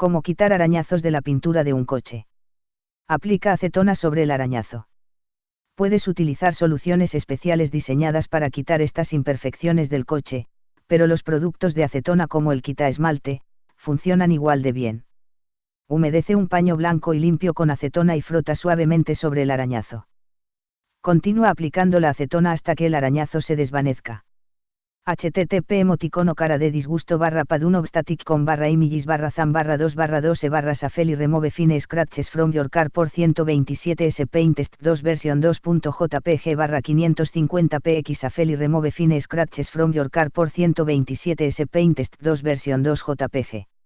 Cómo quitar arañazos de la pintura de un coche. Aplica acetona sobre el arañazo. Puedes utilizar soluciones especiales diseñadas para quitar estas imperfecciones del coche, pero los productos de acetona como el quita esmalte, funcionan igual de bien. Humedece un paño blanco y limpio con acetona y frota suavemente sobre el arañazo. Continúa aplicando la acetona hasta que el arañazo se desvanezca http emoticono cara de disgusto barra padunobstatic con barra images barra zam barra 2 barra 2 e barra safeli remove fine scratches from your car por 127 s paintest 2 versión 2.jpg barra 550 px safeli remove fine scratches from your car por 127 s paintest 2 versión 2 jpg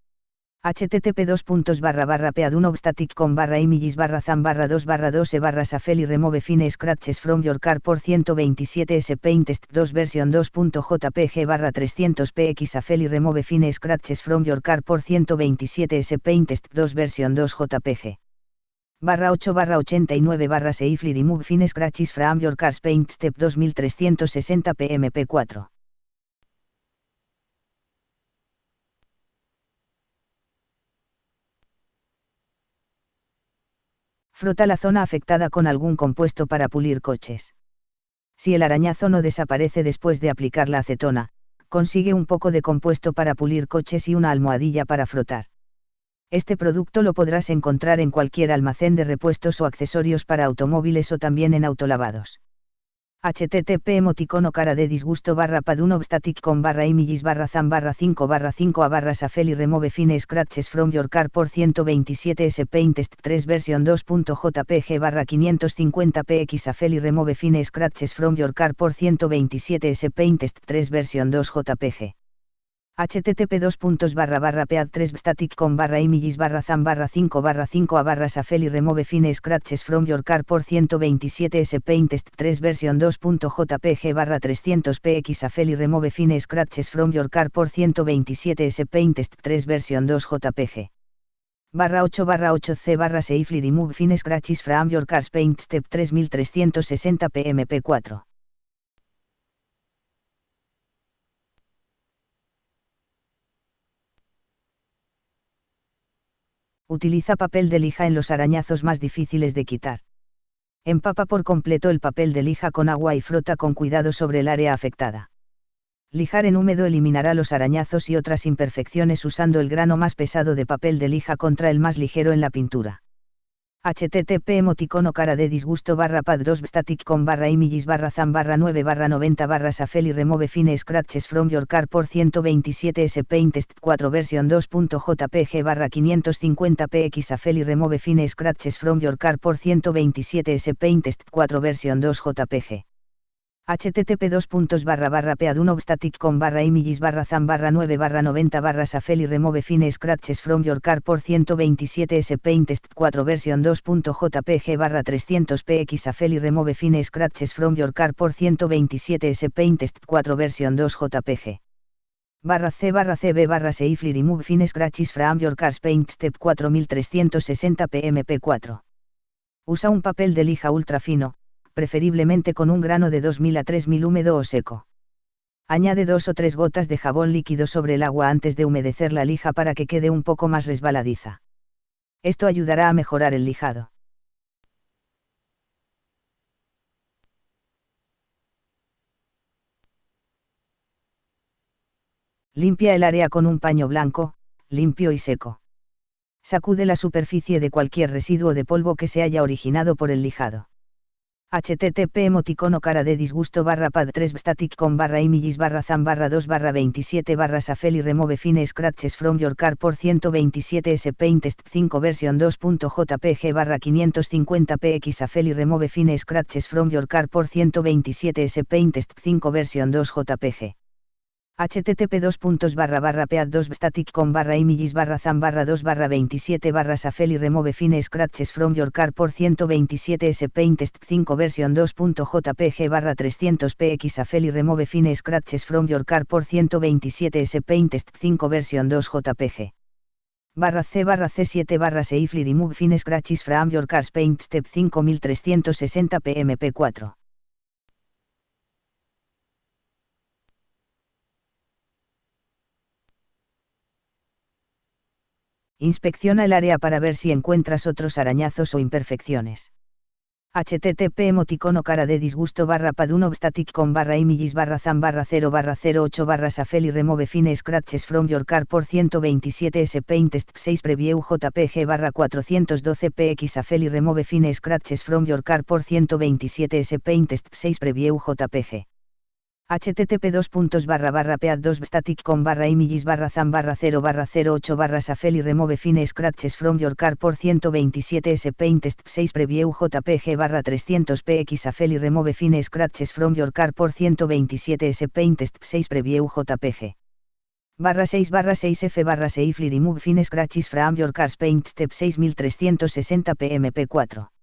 http 2 puntos barra barra static con barra images barra zam barra 2 barra 2 e barra safeli remove fine scratches from your car por 127 s paintest 2 versión 2.jpg barra 300 px safeli remove fine scratches from your car por 127 s paintest 2 versión 2 jpg barra 8 barra 89 barra safely remove fine scratches from your car's paint step 2360 pmp4 Frota la zona afectada con algún compuesto para pulir coches. Si el arañazo no desaparece después de aplicar la acetona, consigue un poco de compuesto para pulir coches y una almohadilla para frotar. Este producto lo podrás encontrar en cualquier almacén de repuestos o accesorios para automóviles o también en autolavados http emoticono cara de disgusto barra padunobstatic con barra images barra zam barra 5 barra 5 a barra safeli remove fine scratches from your car por 127 s paintest 3 versión 2.jpg barra 550 px safeli remove fine scratches from your car por 127 s paintest 3 versión 2 jpg http 2 barra barra pead 3 static con barra images barra zam barra 5 barra 5 a barra safeli remove fine scratches from your car por 127 s paintest 3 versión 2.jpg barra 300 px safeli remove fine scratches from your car por 127 s paintest 3 versión 2 jpg barra 8 barra 8 c barra safely remove fine scratches from your car's paint step 3360 pmp4 utiliza papel de lija en los arañazos más difíciles de quitar. Empapa por completo el papel de lija con agua y frota con cuidado sobre el área afectada. Lijar en húmedo eliminará los arañazos y otras imperfecciones usando el grano más pesado de papel de lija contra el más ligero en la pintura http emoticono cara de disgusto barra pad 2 static con barra images barra zam barra 9 barra 90 barra safeli remove fine scratches from your car por 127 s paintest 4 versión 2.jpg barra 550 px safeli remove fine scratches from your car por 127 s paintest 4 versión 2 jpg http 2 barra barra static con barra images barra zam barra 9 barra 90 barra safeli remove fine scratches from your car por 127 s paintest 4 versión 2.jpg barra 300 px safeli remove fine scratches from your car por 127 s paintest 4 versión 2 jpg barra c barra cb barra safely remove fine scratches from your car's paint step 4360 pmp4 usa un papel de lija ultra fino preferiblemente con un grano de 2000 a 3000 húmedo o seco. Añade dos o tres gotas de jabón líquido sobre el agua antes de humedecer la lija para que quede un poco más resbaladiza. Esto ayudará a mejorar el lijado. Limpia el área con un paño blanco, limpio y seco. Sacude la superficie de cualquier residuo de polvo que se haya originado por el lijado http emoticono cara de disgusto barra pad 3 static con barra images barra zam barra 2 barra 27 barra safeli remove fine scratches from your car por 127 s paintest 5 versión 2.jpg barra 550 px safeli remove fine scratches from your car por 127 s paintest 5 versión 2 jpg http 2 barra barra pead 2 static con barra images barra zam barra 2 barra 27 barra safeli remove fine scratches from your car por 127 s paintest 5 versión 2.jpg barra 300 px safeli remove fine scratches from your car por 127 s paintest 5 versión 2 jpg barra c barra c7 barra safely remove fine scratches from your car's paint step 5360 pmp4 Inspecciona el área para ver si encuentras otros arañazos o imperfecciones. Http emoticono cara de disgusto barra paduno static con barra images barra zam barra 0 barra 08 barra safely remove fine scratches from your car por 127 s paint 6 preview jpg barra 412 px safely remove fine scratches from your car por 127 s paint 6 preview jpg http 2 barra barra pead 2 static con barra images barra zam barra 0 barra 08 barra safely remove fine scratches from your car por 127 s paint 6 preview jpg barra 300 px safely remove fine scratches from your car por 127 s paint 6 preview jpg. barra 6 barra 6 f barra safely remove fine scratches from your car's paint step 6360 pmp 4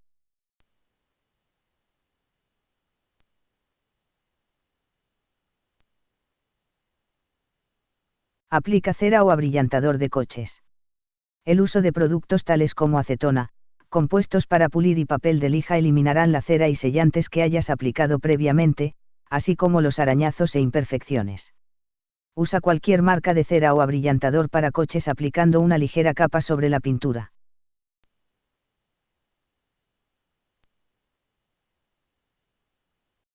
Aplica cera o abrillantador de coches. El uso de productos tales como acetona, compuestos para pulir y papel de lija eliminarán la cera y sellantes que hayas aplicado previamente, así como los arañazos e imperfecciones. Usa cualquier marca de cera o abrillantador para coches aplicando una ligera capa sobre la pintura.